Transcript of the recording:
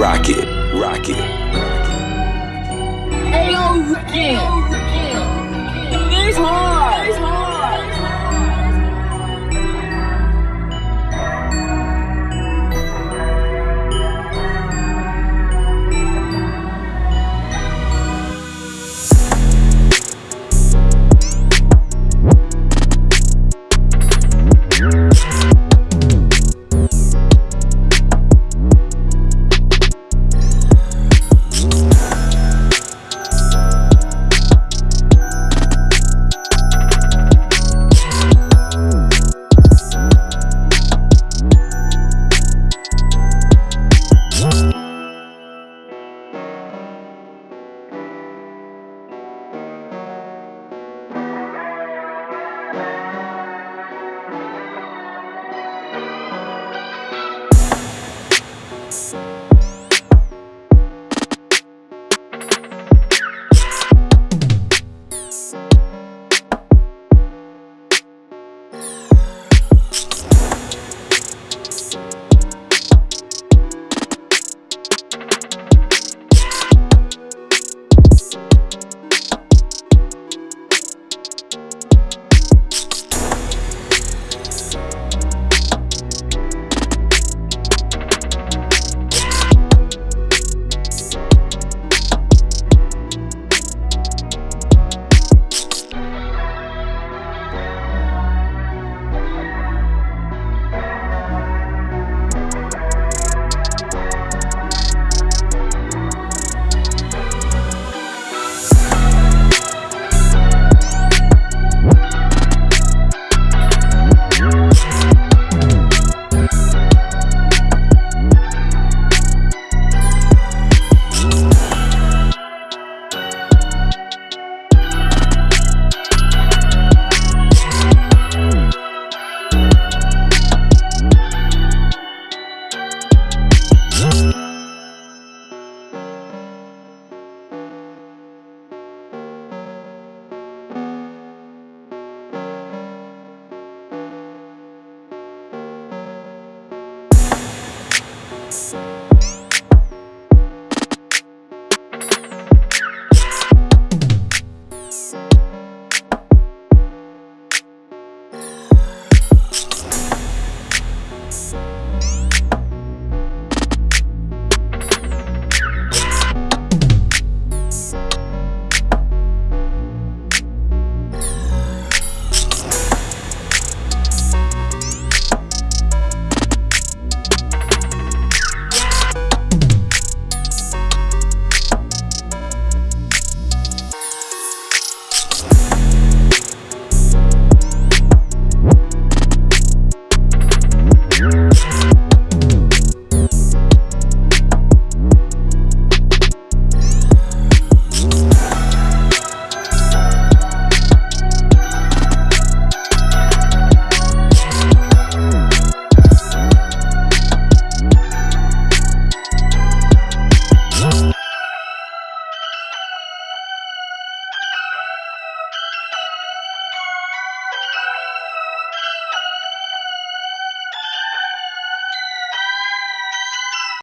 Rocket, rocket. Hey yo, Ricky. This Peace.